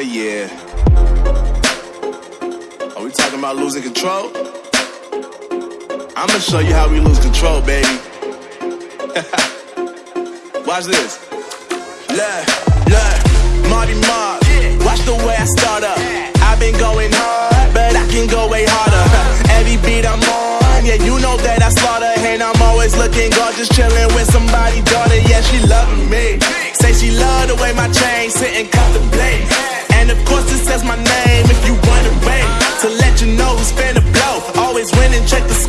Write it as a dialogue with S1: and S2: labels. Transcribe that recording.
S1: Yeah. Are we talking about losing control? I'ma show you how we lose control, baby. Watch this. Look, look, Marty Mark. Watch the way I start up. I've been going hard, but I can go way harder. Every beat I'm on, yeah, you know that I slaughter. And I'm always looking gorgeous, chilling with somebody says my name if you wanna wait. To let you know who's finna blow. Always winning, check the